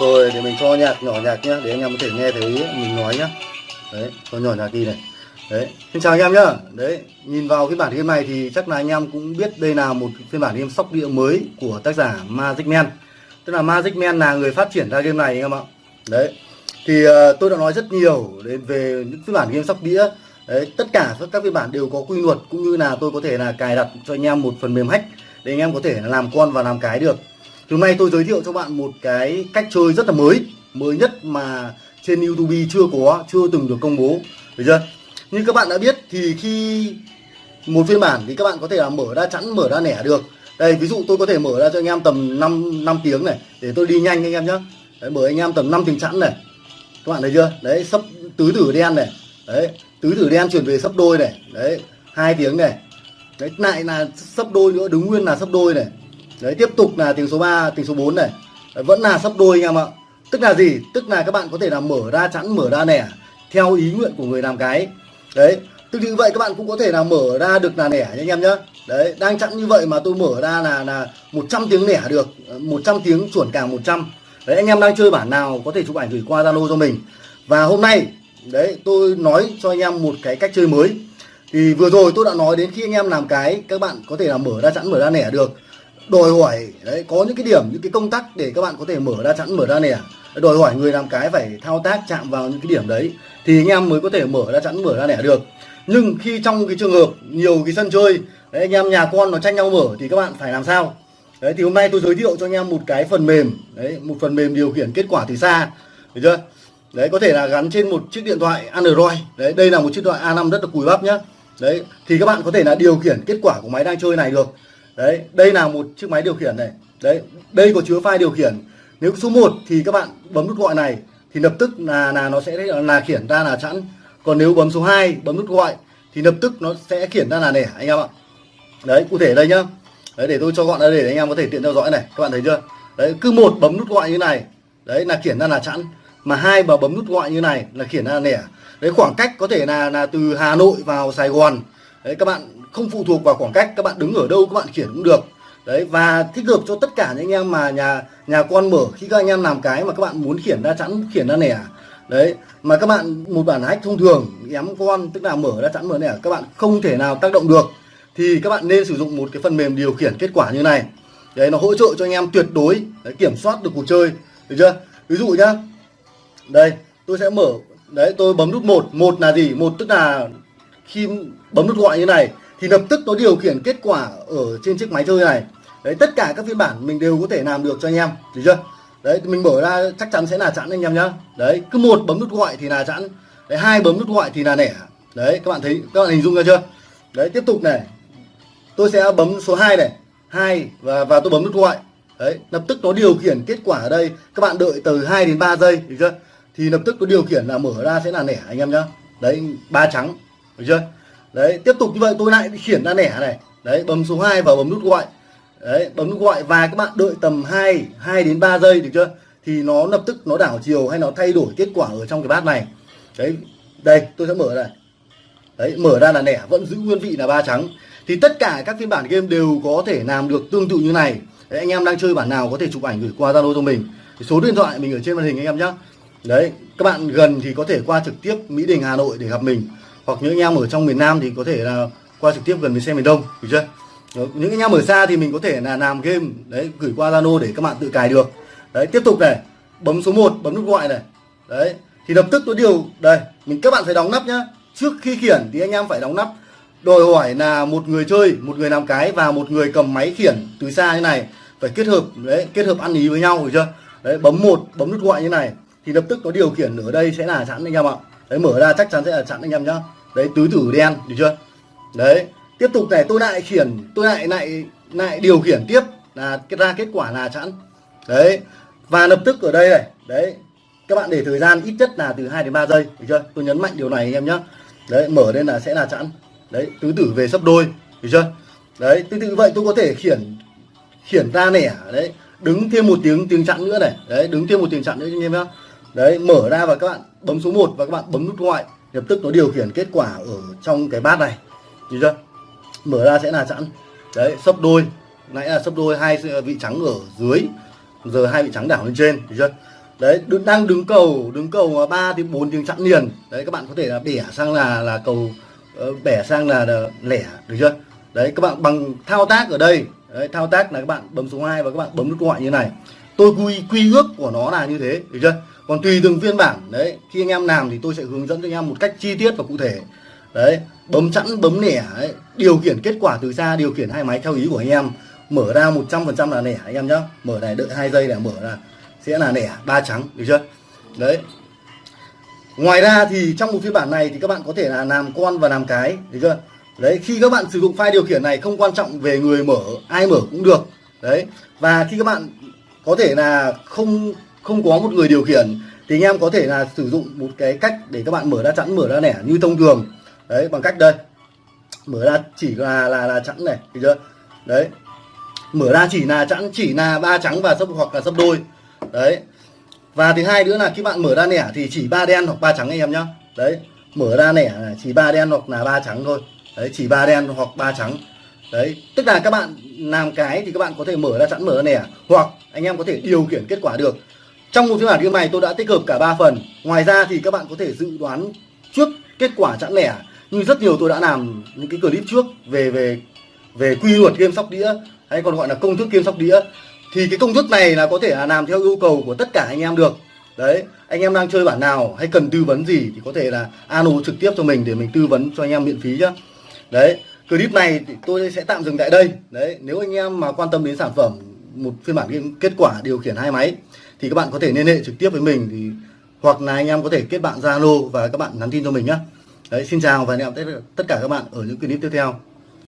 rồi để mình cho nhạc nhỏ nhạc nhá để anh em có thể nghe thấy mình nói nhá. Đấy cho nhỏ nhạc đi này. Đấy xin chào anh em nhá. Đấy nhìn vào cái bản game này thì chắc là anh em cũng biết đây là một phiên bản game sóc đĩa mới của tác giả Magic Man. Tức là Magic Man là người phát triển ra game này anh em ạ. Đấy thì uh, tôi đã nói rất nhiều đến về những phiên bản game sóc đĩa. Đấy tất cả các phiên bản đều có quy luật cũng như là tôi có thể là cài đặt cho anh em một phần mềm hack để anh em có thể làm con và làm cái được hôm nay tôi giới thiệu cho bạn một cái cách chơi rất là mới mới nhất mà trên YouTube chưa có chưa từng được công bố. Được chưa? Như các bạn đã biết thì khi một phiên bản thì các bạn có thể là mở ra chẵn mở ra nẻ được. Đây ví dụ tôi có thể mở ra cho anh em tầm 5 năm tiếng này để tôi đi nhanh anh em nhé đấy, mở anh em tầm 5 tiếng chẵn này. Các bạn thấy chưa? Đấy sấp tứ tử đen này. Đấy tứ tử đen chuyển về sấp đôi này. Đấy hai tiếng này. Đấy lại là sấp đôi nữa đứng nguyên là sấp đôi này đấy tiếp tục là tiếng số 3 tiếng số 4 này. Đấy, vẫn là sắp đôi anh em ạ. Tức là gì? Tức là các bạn có thể là mở ra chẵn mở ra nẻ theo ý nguyện của người làm cái. Đấy tương tự vậy các bạn cũng có thể là mở ra được là nẻ nha anh em nhé đấy đang chẵn như vậy mà tôi mở ra là là 100 tiếng nẻ được 100 tiếng chuẩn càng 100 đấy anh em đang chơi bản nào có thể chụp ảnh gửi qua Zalo cho mình. Và hôm nay đấy tôi nói cho anh em một cái cách chơi mới. Thì vừa rồi tôi đã nói đến khi anh em làm cái các bạn có thể là mở ra chẵn mở ra nẻ được đòi hỏi đấy có những cái điểm những cái công tắc để các bạn có thể mở ra chẵn mở ra nẻ đòi hỏi người làm cái phải thao tác chạm vào những cái điểm đấy thì anh em mới có thể mở ra chẵn mở ra nẻ được. Nhưng khi trong cái trường hợp nhiều cái sân chơi đấy, anh em nhà con nó tranh nhau mở thì các bạn phải làm sao? Đấy thì hôm nay tôi giới thiệu cho anh em một cái phần mềm đấy một phần mềm điều khiển kết quả từ xa. Được chưa? Đấy có thể là gắn trên một chiếc điện thoại Android. Đấy đây là một chiếc điện thoại A5 rất là cùi bắp nhá. Đấy thì các bạn có thể là điều khiển kết quả của máy đang chơi này được đấy, đây là một chiếc máy điều khiển này. Đấy, đây có chứa file điều khiển. Nếu số 1 thì các bạn bấm nút gọi này, thì lập tức là là nó sẽ, là khiển ra là chẵn. Còn nếu bấm số 2 bấm nút gọi, thì lập tức nó sẽ khiển ra là nẻ, anh em ạ. Đấy, cụ thể đây nhá. Đấy, để tôi cho gọn ra để anh em có thể tiện theo dõi này. Các bạn thấy chưa? Đấy, cứ một bấm nút gọi như này, đấy, là khiển ra là chẵn. Mà hai mà bấm nút gọi như này là khiển ra là nẻ. Đấy, khoảng cách có thể là là từ Hà Nội vào Sài Gòn đấy các bạn không phụ thuộc vào khoảng cách các bạn đứng ở đâu các bạn khiển cũng được. Đấy và thích hợp cho tất cả những anh em mà nhà nhà con mở. Khi các anh em làm cái mà các bạn muốn khiển ra chẵn khiển ra nẻ. Đấy mà các bạn một bản hack thông thường ém con tức là mở ra chẵn mở nẻ các bạn không thể nào tác động được. Thì các bạn nên sử dụng một cái phần mềm điều khiển kết quả như này. Đấy nó hỗ trợ cho anh em tuyệt đối đấy, kiểm soát được cuộc chơi. Được chưa? Ví dụ nhá. Đây tôi sẽ mở. Đấy tôi bấm nút một. Một là gì? Một tức là khi bấm nút gọi như này, thì lập tức nó điều khiển kết quả ở trên chiếc máy chơi này. Đấy, tất cả các phiên bản mình đều có thể làm được cho anh em, được chưa? Đấy, mình mở ra chắc chắn sẽ là chẵn anh em nhá. Đấy, cứ một bấm nút gọi thì là chẵn, đấy, hai bấm nút gọi thì là nẻ. Đấy, các bạn thấy, các bạn hình dung ra chưa? Đấy, tiếp tục này. Tôi sẽ bấm số 2 này, hai và và tôi bấm nút gọi. Đấy, lập tức nó điều khiển kết quả ở đây. Các bạn đợi từ 2 đến 3 giây, được chưa? Thì lập tức nó điều khiển là mở ra sẽ là nẻ, anh em nhá. Đấy, ba trắng được chưa? Đấy tiếp tục như vậy tôi lại khiển ra nẻ này. Đấy bấm số 2 và bấm nút gọi. Đấy bấm nút gọi và các bạn đợi tầm 2 2 đến 3 giây được chưa? Thì nó lập tức nó đảo chiều hay nó thay đổi kết quả ở trong cái bát này. Đấy đây tôi sẽ mở này. Đấy mở ra là nẻ vẫn giữ nguyên vị là ba trắng. Thì tất cả các phiên bản game đều có thể làm được tương tự như này. Đấy, anh em đang chơi bản nào có thể chụp ảnh gửi qua zalo cho mình. Số điện thoại mình ở trên màn hình anh em nhé đấy các bạn gần thì có thể qua trực tiếp mỹ đình hà nội để gặp mình hoặc những anh em ở trong miền nam thì có thể là qua trực tiếp gần bến xe miền đông, được chưa? Những anh em ở xa thì mình có thể là làm game, đấy, gửi qua zalo để các bạn tự cài được. Đấy, tiếp tục này, bấm số 1 bấm nút gọi này. Đấy, thì lập tức nó điều, đây, mình, các bạn phải đóng nắp nhá. Trước khi khiển thì anh em phải đóng nắp. Đòi hỏi là một người chơi, một người làm cái và một người cầm máy khiển từ xa như này, phải kết hợp, đấy, kết hợp ăn ý với nhau, được chưa? Đấy, bấm một, bấm nút gọi như này. Thì lập tức nó điều khiển ở đây sẽ là chẵn anh em ạ. Đấy, mở ra chắc chắn sẽ là chẵn anh em nhá đấy, tứ tử đen, được chưa? Đấy, tiếp tục này, tôi lại khiển, tôi lại lại lại điều khiển tiếp là ra kết quả là chẵn. Đấy, và lập tức ở đây này, đấy, các bạn để thời gian ít nhất là từ 2 đến 3 giây, được chưa? Tôi nhấn mạnh điều này anh em nhé đấy, mở lên là sẽ là chẵn. Đấy, tứ tử về sấp đôi, được chưa? Đấy, tương tự vậy tôi có thể khiển khiển ra nẻ, đấy, đứng thêm một tiếng tiếng chặn nữa này. Đấy, đứng thêm một tiếng chặn nữa anh em nhé đấy, mở ra và các bạn bấm số 1 và các bạn bấm nút ngoại lập tức nó điều khiển kết quả ở trong cái bát này. Được chưa? Mở ra sẽ là sẵn. Đấy sấp đôi. Nãy là sấp đôi hai vị trắng ở dưới. Giờ hai vị trắng đảo lên trên được chưa? Đấy đang đứng cầu đứng cầu 3 thì bốn tiếng chặn liền. Đấy các bạn có thể là bẻ sang là là cầu ờ, bẻ sang là, là lẻ được chưa? Đấy các bạn bằng thao tác ở đây. Đấy, thao tác là các bạn bấm số 2 và các bạn bấm nút gọi như này tôi quy quy ước của nó là như thế, được chưa? Còn tùy từng phiên bản, đấy, khi anh em làm thì tôi sẽ hướng dẫn cho anh em một cách chi tiết và cụ thể. Đấy, bấm chẵn bấm nẻ, đấy. điều khiển kết quả từ xa, điều khiển hai máy theo ý của anh em. Mở ra 100% là nẻ, anh em nhá. Mở này, đợi hai giây để mở ra. Sẽ là nẻ, ba trắng, được chưa? Đấy. Ngoài ra thì trong một phiên bản này thì các bạn có thể là làm con và làm cái, được chưa? Đấy, khi các bạn sử dụng file điều khiển này, không quan trọng về người mở, ai mở cũng được. Đấy, và khi các bạn có thể là không không có một người điều khiển, thì anh em có thể là sử dụng một cái cách để các bạn mở ra chẵn, mở ra nẻ như thông thường. Đấy, bằng cách đây. Mở ra chỉ là là là chẵn này được chưa? Đấy. Mở ra chỉ là chẵn, chỉ là ba trắng và sấp, hoặc là sấp đôi. Đấy. Và thứ hai nữa là khi bạn mở ra nẻ thì chỉ ba đen hoặc ba trắng anh em nhá. Đấy. Mở ra nẻ chỉ ba đen hoặc là ba trắng thôi. Đấy, chỉ ba đen hoặc ba trắng đấy, tức là các bạn làm cái thì các bạn có thể mở ra sẵn mở ra nẻ hoặc anh em có thể điều khiển kết quả được. Trong một phiên bản game này tôi đã tích hợp cả ba phần. Ngoài ra thì các bạn có thể dự đoán trước kết quả chẵn lẻ như rất nhiều tôi đã làm những cái clip trước về về về quy luật game sóc đĩa, hay còn gọi là công thức game sóc đĩa. Thì cái công thức này là có thể là làm theo yêu cầu của tất cả anh em được. Đấy, anh em đang chơi bản nào hay cần tư vấn gì thì có thể là alo trực tiếp cho mình để mình tư vấn cho anh em miễn phí nhá. Đấy clip này thì tôi sẽ tạm dừng tại đây đấy nếu anh em mà quan tâm đến sản phẩm một phiên bản game kết quả điều khiển hai máy thì các bạn có thể liên hệ trực tiếp với mình thì hoặc là anh em có thể kết bạn Zalo và các bạn nhắn tin cho mình nhé. Đấy, xin chào và hẹn gặp tất cả các bạn ở những clip tiếp theo.